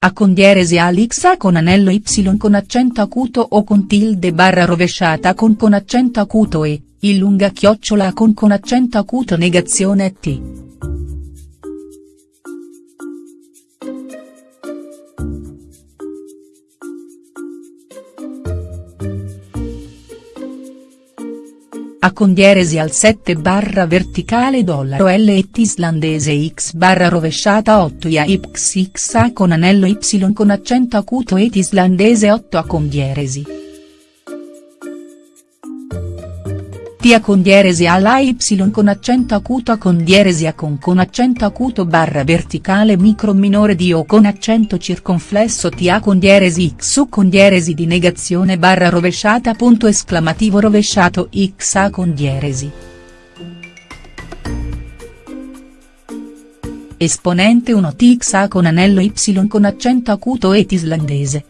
A con dieresi al x A con anello y con accento acuto o con tilde barra rovesciata con con accento acuto e, il lunga chiocciola con con accento acuto negazione t. A con dieresi al 7 barra verticale dollaro L et islandese x barra rovesciata 8 ia x A con anello y con accento acuto et islandese 8 a con Tia con dieresi alla y con accento acuto a con dieresi a con con accento acuto barra verticale micro minore di o con accento circonflesso tia con dieresi x u con dieresi di negazione barra rovesciata punto esclamativo rovesciato x a con dieresi. Esponente 1 tx a con anello y con accento acuto et islandese.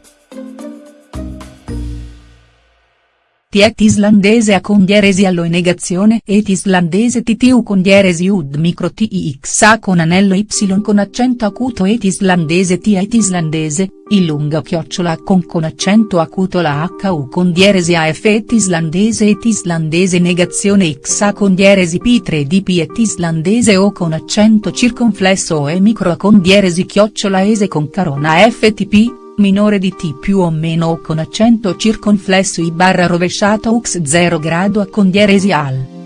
Tiet islandese a con dieresi allo e negazione et islandese ttu con dieresi ud micro tix a con anello y con accento acuto et islandese tiet islandese, il lunga chiocciola con con accento acuto la hu con dieresi af et islandese et islandese negazione x a con dieresi p3 dp et islandese o con accento circonflesso e micro a con dieresi chiocciola ese con carona ftp minore di T più o meno o con accento circonflesso I barra rovesciato ux 0 grado a con dieresi al.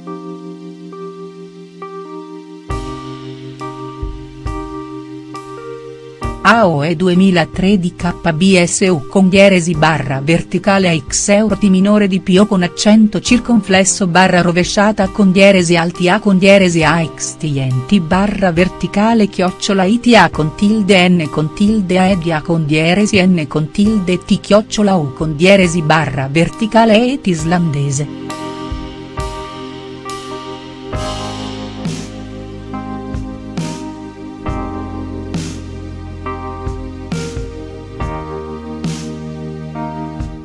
AOE 2003 di KBSU con dieresi barra verticale a x euro T minore di P o con accento circonflesso barra rovesciata con dieresi alti A con dieresi a x TNT barra verticale chiocciola ITA con tilde N con tilde A ed A con dieresi N con tilde T chiocciola U con dieresi barra verticale et islandese.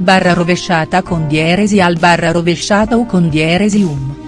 Barra rovesciata con dieresi al barra rovesciata o con dieresi um.